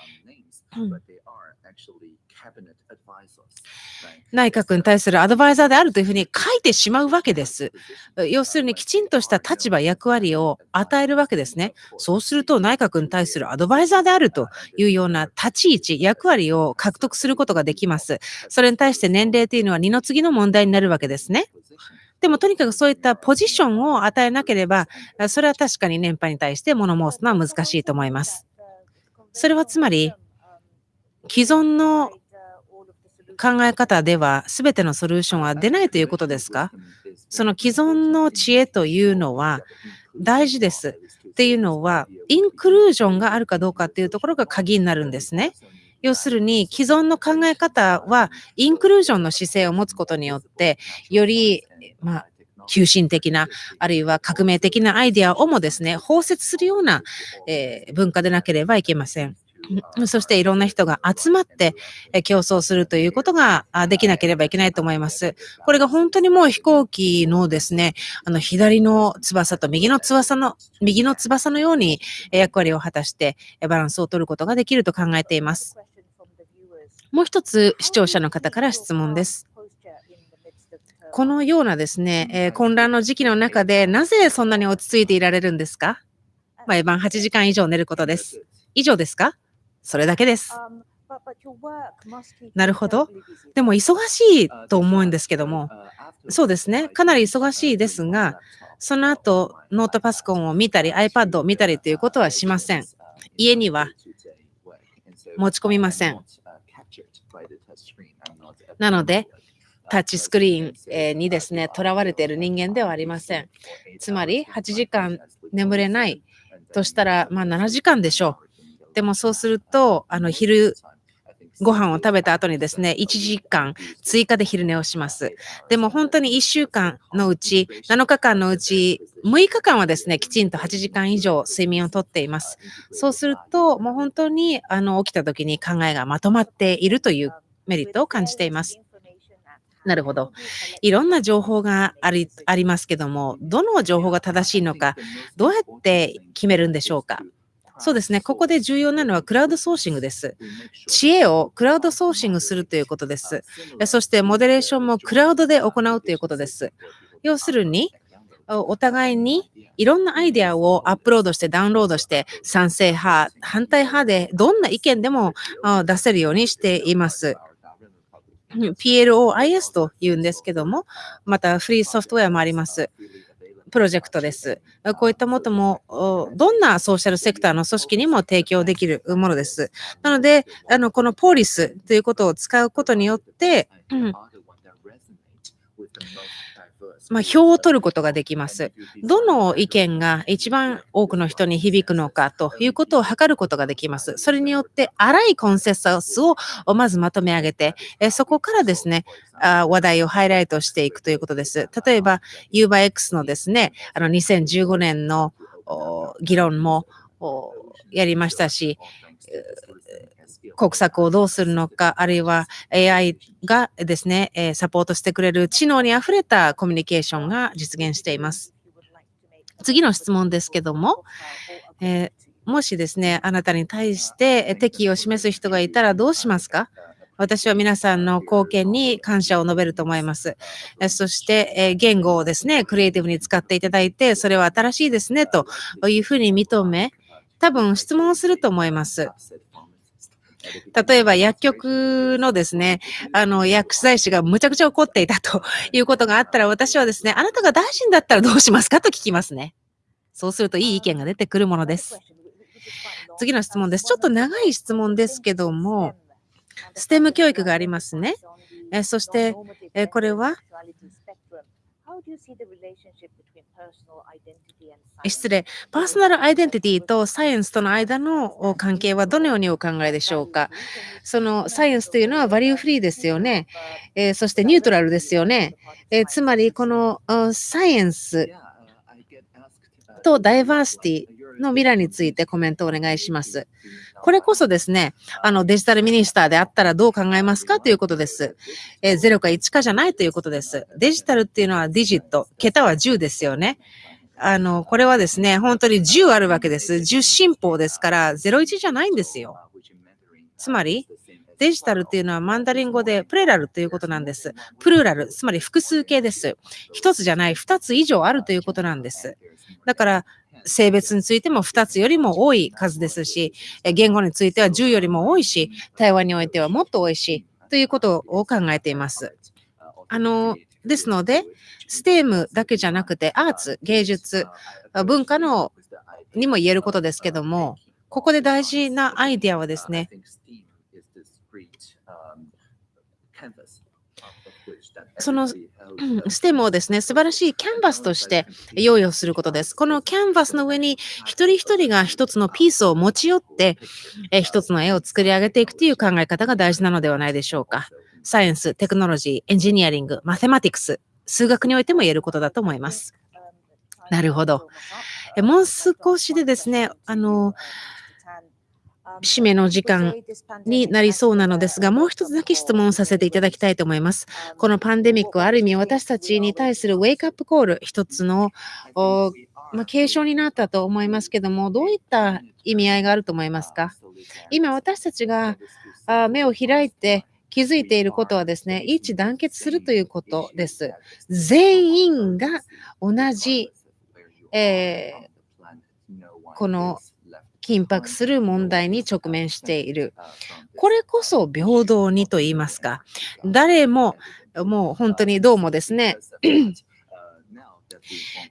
内閣に対するアドバイザーであるというふうに書いてしまうわけです。要するにきちんとした立場、役割を与えるわけですね。そうすると内閣に対するアドバイザーであるというような立ち位置、役割を獲得することができます。それに対して年齢というのは二の次の問題になるわけですね。でもとにかくそういったポジションを与えなければ、それは確かに年配に対して物申すのは難しいと思います。それはつまり、既存の考え方では全てのソリューションは出ないということですか？その既存の知恵というのは大事です。っていうのは、インクルージョンがあるかどうかっていうところが鍵になるんですね。要するに、既存の考え方は、インクルージョンの姿勢を持つことによって、より、まあ、急進的な、あるいは革命的なアイデアをもですね、包摂するような、えー文化でなければいけません。んそしていろんな人が集まってえ競争するということがあできなければいけないと思います。これが本当にもう飛行機のですね、あの左の翼と右の翼の、右の翼のようにえ役割を果たしてえバランスを取ることができると考えています。もう一つ視聴者の方から質問です。このようなですね、え混乱の時期の中でなぜそんなに落ち着いていられるんですか？毎晩8時間以上寝ることです。以上ですか？それだけです。なるほど。でも忙しいと思うんですけども、そうですね。かなり忙しいですが、その後、ノートパソコンを見たり、iPad を見たりということはしません。家には持ち込みません。なので、タッチスクリーンえーにですね、囚われている人間ではありません。つまり、8時間眠れないとしたら、まあ7時間でしょう。でもそうすると、あの、昼ご飯を食べた後にですね、1時間追加で昼寝をします。でも本当に1週間のうち、7日間のうち、6日間はですね、きちんと8時間以上睡眠をとっています。そうすると、もう本当にあの起きた時に考えがまとまっているというメリットを感じています。なるほど。いろんな情報がありありますけども、どの情報が正しいのか、どうやって決めるんでしょうか？そうですね。ここで重要なのはクラウドソーシングです。知恵をクラウドソーシングするということです。えそして、モデレーションもクラウドで行うということです。要するに、おお互いにいろんなアイデアをアップロードしてダウンロードして賛成派、反対派でどんな意見でもあ出せるようにしています。うん PLOIS と言うんですけども、またフリーソフトウェアもあります。プロジェクトです。こういったもとも、どんなソーシャルセクターの組織にも提供できるものです。なので、あの、このポリスということを使うことによって、うんまあ、票を取ることができます。どの意見が一番多くの人に響くのかということを測ることができます。それによって、荒いコンセンサスをまずまとめ上げて、そこからですね、話題をハイライトしていくということです。例えば、UberX のですね、あの2015年の議論もやりましたし、国策をどうするのか、あるいは AI がですね、えーサポートしてくれる知能にあふれたコミュニケーションが実現しています。次の質問ですけども、えーもしですね、あなたに対してえ敵意を示す人がいたらどうしますか？私は皆さんの貢献に感謝を述べると思います。えそして、えー言語をですね、クリエイティブに使っていただいて、それは新しいですね、というふうに認め、多分質問をすると思います。例えば薬局のですね、あの薬剤師がむちゃくちゃ怒っていたということがあったら、私はですね、あなたが大臣だったらどうしますかと聞きますね。そうするといい意見が出てくるものです。次の質問です。ちょっと長い質問ですけども、STEM 教育がありますね。えそして、えこれは、失礼、パーソナルアイデンティティとサイエンスとの間のお関係はどのようにお考えでしょうか？そのサイエンスというのはバリューフリーですよね。えーそしてニュートラルですよね。えーつまり、このあサイエンスとダイバーシティの未来についてコメントをお願いします。これこそですね、あのデジタルミニスターであったらどう考えますかということです。えー0か1かじゃないということです。デジタルっていうのはディジット、桁は10ですよね。あの、これはですね、本当に10あるわけです。10進法ですから、01じゃないんですよ。つまり、デジタルっていうのはマンダリン語でプレラルということなんです。プルーラル、つまり複数形です。一つじゃない、二つ以上あるということなんです。だから、性別についても2つよりも多い数ですし、言語については10よりも多いし、対話においてはもっと多いし、ということを考えています。あの、ですので、STEM だけじゃなくて、アーツ、芸術、文化のにも言えることですけども、ここで大事なアイデアはですね、その STEM をですね、素晴らしいキャンバスとして用意をすることです。このキャンバスの上に一人一人が一つのピースを持ち寄って、えー一つの絵を作り上げていくという考え方が大事なのではないでしょうか。サイエンス、テクノロジー、エンジニアリング、マテマティクス、数学においても言えることだと思います。なるほど。えもう少しでですね、あの、締めの時間になりそうなのですが、もう一つだけ質問させていただきたいと思います。このパンデミックはある意味私たちに対するウェイクアップコール、一つのまあ、継承になったと思いますけども、どういった意味合いがあると思いますか？今私たちが目を開いて気づいていることはですね、一致団結するということです。全員が同じ、えーこの緊迫する問題に直面している。これこそ平等にと言いますか。誰ももう本当にどうもですね、[CLEARS THROAT]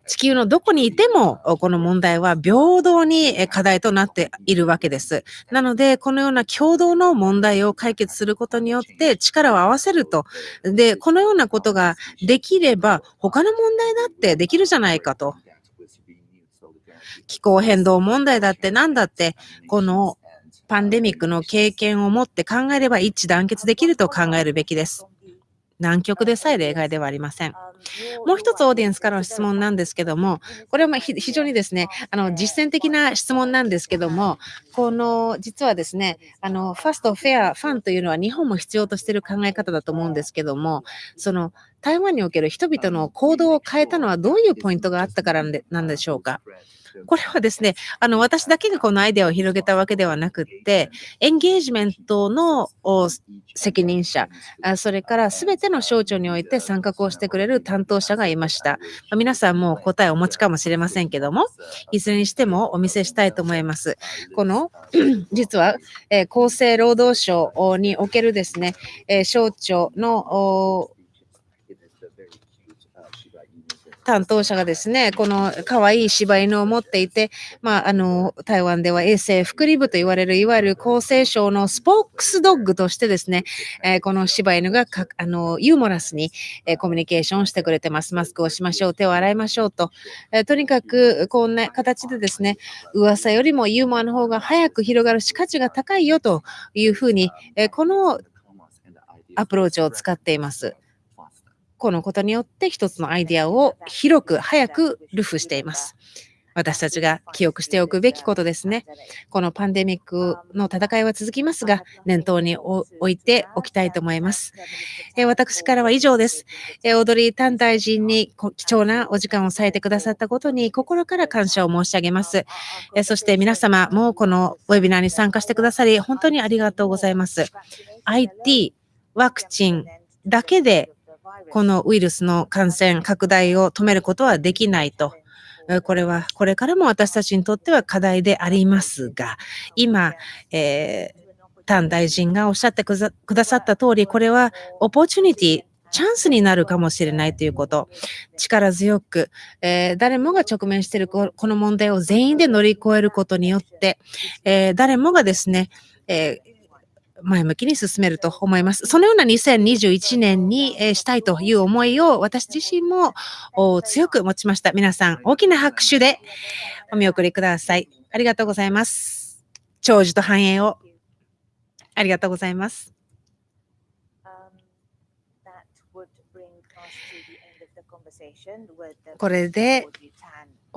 地球のどこにいても、この問題は平等に課題となっているわけです。なので、このような共同の問題を解決することによって力を合わせると。で、このようなことができれば、他の問題だってできるじゃないかと。気候変動問題だって何だって、このパンデミックの経験を持って考えれば一致団結できると考えるべきです。南極でさえ例外ではありません。もう一つオーディエンスからの質問なんですけども、これは非常にですね、あの実践的な質問なんですけども、この実はですね、あのファスト、フェア、ファンというのは日本も必要としている考え方だと思うんですけども、その台湾における人々の行動を変えたのはどういうポイントがあったからなんでしょうか？これはですね、あの私だけがこのアイデアを広げたわけではなくって、エンゲージメントのお責任者、あそれからすべての省庁において参画をしてくれる担当者がいました。まあ皆さんもう答えをお持ちかもしれませんけども、いずれにしてもお見せしたいと思います。この [CLEARS THROAT] 実は、えー厚生労働省におけるですね、えー省庁のお担当者がですね、この可愛い柴犬を持っていて、まあ、あの、台湾では衛生福利部と言われる、いわゆる厚生省のスポークスドッグとしてですね、えーこの柴犬がかあのユーモラスに、えーコミュニケーションしてくれてます。マスクをしましょう、手を洗いましょうと。えーとにかく、こんな形でですね、噂よりもユーモアの方が早く広がるし、価値が高いよというふうに、えこのアプローチを使っています。このことによって一つのアイデアを広く早くルフしています。私たちが記憶しておくべきことですね。このパンデミックの戦いは続きますが、念頭に置いておきたいと思います。え私からは以上です。えオードリー・タン大臣に貴重なお時間を割いてくださったことに心から感謝を申し上げます。えそして皆様もこのウェビナーに参加してくださり、本当にありがとうございます。IT、ワクチンだけでこのウイルスの感染拡大を止めることはできないと。これはこれからも私たちにとっては課題でありますが、今、えータン大臣がおっしゃってくださった通り、これはオポチュニティチャンスになるかもしれないということ。力強く、えー誰もが直面しているここの問題を全員で乗り越えることによって、えー誰もがですね、えー前向きに進めると思います。そのような2021年に、えーしたいという思いを私自身もお強く持ちました。皆さん、大きな拍手でお見送りください。ありがとうございます。長寿と繁栄を。ありがとうございます。Um, これで.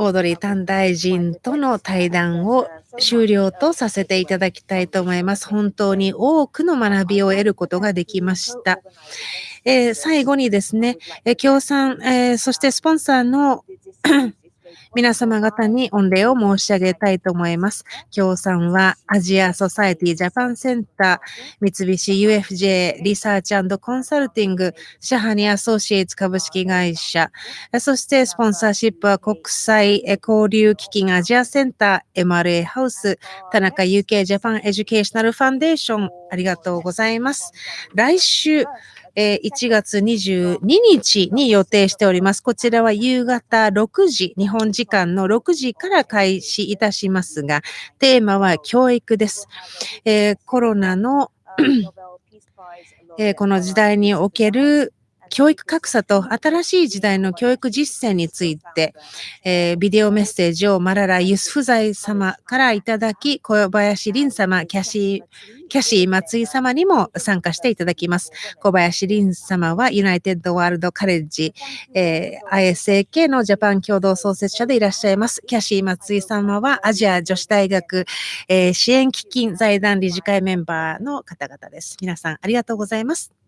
オードリー・短大臣との対談を終了とさせていただきたいと思います。本当に多くの学びを得ることができました。えー最後にですね、えー協賛、えーそしてスポンサーの皆様方に御礼を申し上げたいと思います。協賛はアジアソサエティジャパンセンター、三菱 UFJ リサーチコンサルティング、シャハニアソーシエイツ株式会社、そしてスポンサーシップは国際交流基金アジアセンター、MRA ハウス、田中 UK ジャパンエデュケーショナルファンデーション、ありがとうございます。来週、えー1月22日に予定しております。こちらは夕方6時、日本時間の6時から開始いたしますが、テーマは教育です。えーコロナの、[CLEARS THROAT] えーこの時代における教育格差と新しい時代の教育実践について、えービデオメッセージをマララ・ユスフザイ様からいただき、小林凛様、キャシー、キャシー松井様にも参加していただきます。小林凛様はユナイテッドワールドカレッジ、えー ISAK のジャパン共同創設者でいらっしゃいます。キャシー松井様はアジア女子大学、えー支援基金財団理事会メンバーの方々です。皆さんありがとうございます。